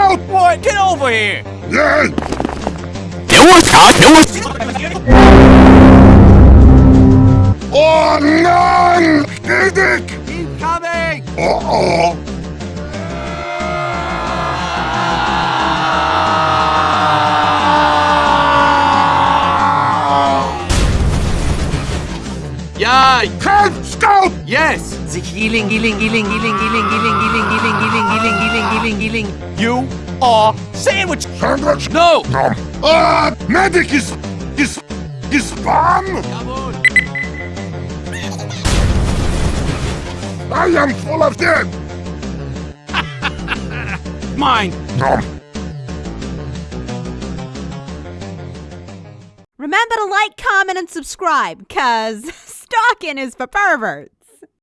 out! What? Get over here! Yeah! It was hot! It was... Oh, no! Medic! Keep coming! Uh-oh! Yay! Head scout! Yes! The healing, healing, healing, healing, healing, healing, healing healing, healing, healing. You are sandwich! Sandwich! No! No! Ah! Medic is... is... is spam! Come! I am full of dead! Mine! No! Remember to like, comment, and subscribe, cause stalking is for perverts.